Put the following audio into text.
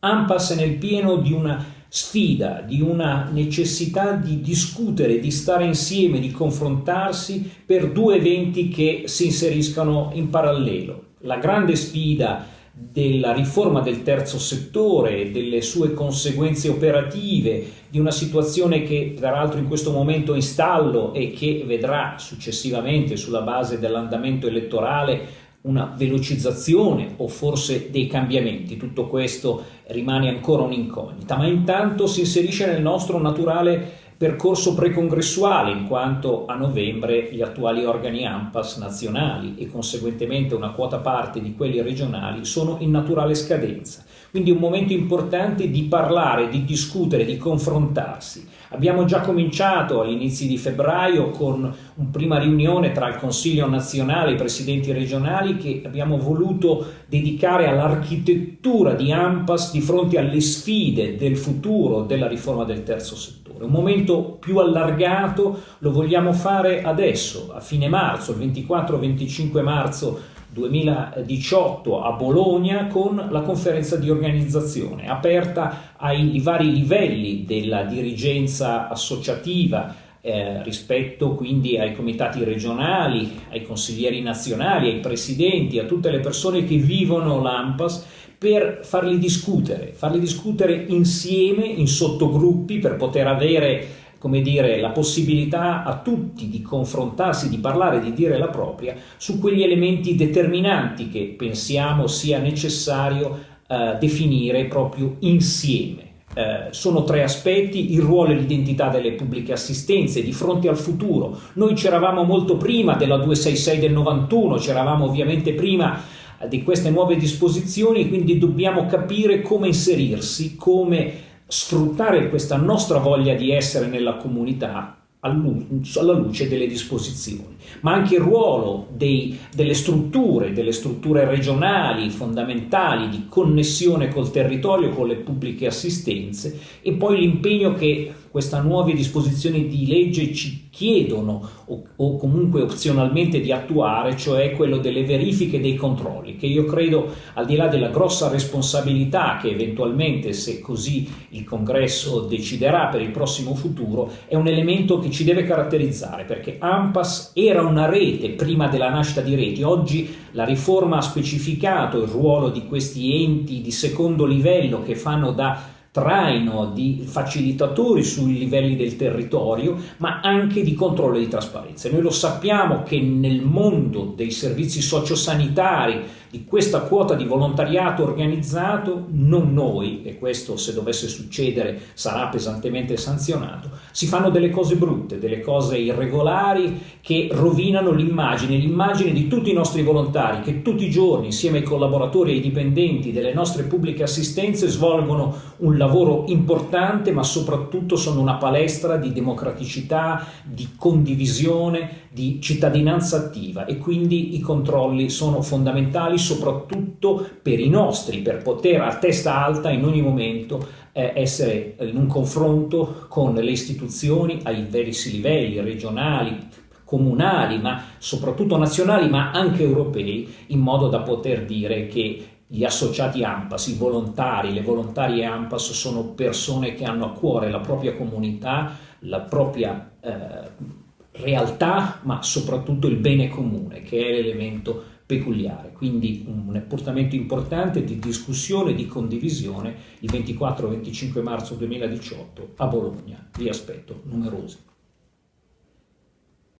AMPAS nel pieno di una sfida, di una necessità di discutere, di stare insieme, di confrontarsi per due eventi che si inseriscano in parallelo. La grande sfida della riforma del terzo settore, delle sue conseguenze operative, di una situazione che peraltro in questo momento è in stallo e che vedrà successivamente sulla base dell'andamento elettorale una velocizzazione o forse dei cambiamenti, tutto questo rimane ancora un'incognita, ma intanto si inserisce nel nostro naturale percorso precongressuale in quanto a novembre gli attuali organi AMPAS nazionali e conseguentemente una quota parte di quelli regionali sono in naturale scadenza. Quindi un momento importante di parlare, di discutere, di confrontarsi. Abbiamo già cominciato all'inizio di febbraio con una prima riunione tra il Consiglio nazionale e i presidenti regionali che abbiamo voluto dedicare all'architettura di AMPAS di fronte alle sfide del futuro della riforma del terzo settore. Un momento più allargato lo vogliamo fare adesso, a fine marzo, il 24-25 marzo 2018 a Bologna con la conferenza di organizzazione aperta ai vari livelli della dirigenza associativa eh, rispetto quindi ai comitati regionali, ai consiglieri nazionali, ai presidenti, a tutte le persone che vivono l'AMPAS per farli discutere, farli discutere insieme in sottogruppi per poter avere come dire, la possibilità a tutti di confrontarsi, di parlare, di dire la propria su quegli elementi determinanti che pensiamo sia necessario eh, definire proprio insieme. Eh, sono tre aspetti, il ruolo e l'identità delle pubbliche assistenze di fronte al futuro. Noi c'eravamo molto prima della 266 del 91, c'eravamo ovviamente prima di queste nuove disposizioni, quindi dobbiamo capire come inserirsi, come sfruttare questa nostra voglia di essere nella comunità alla luce delle disposizioni, ma anche il ruolo dei, delle strutture, delle strutture regionali fondamentali di connessione col territorio, con le pubbliche assistenze e poi l'impegno che queste nuove disposizioni di legge ci chiedono o, o, comunque opzionalmente di attuare, cioè quello delle verifiche dei controlli, che io credo al di là della grossa responsabilità che eventualmente se così il congresso deciderà per il prossimo futuro, è un elemento che ci deve caratterizzare perché AMPAS era una rete prima della nascita di reti, oggi la riforma ha specificato il ruolo di questi enti di secondo livello che fanno da traino di facilitatori sui livelli del territorio, ma anche di controllo e di trasparenza. Noi lo sappiamo che nel mondo dei servizi sociosanitari, di questa quota di volontariato organizzato, non noi, e questo se dovesse succedere sarà pesantemente sanzionato, si fanno delle cose brutte, delle cose irregolari che rovinano l'immagine, l'immagine di tutti i nostri volontari che tutti i giorni insieme ai collaboratori e ai dipendenti delle nostre pubbliche assistenze svolgono un lavoro importante ma soprattutto sono una palestra di democraticità, di condivisione, di cittadinanza attiva. E quindi i controlli sono fondamentali soprattutto per i nostri, per poter a testa alta in ogni momento eh, essere in un confronto con le istituzioni ai diversi livelli, regionali, comunali, ma soprattutto nazionali, ma anche europei, in modo da poter dire che gli associati AMPAS, i volontari, le volontarie AMPAS sono persone che hanno a cuore la propria comunità, la propria eh, realtà, ma soprattutto il bene comune, che è l'elemento peculiare, quindi un appuntamento importante di discussione e di condivisione il 24-25 marzo 2018 a Bologna. Vi aspetto numerosi.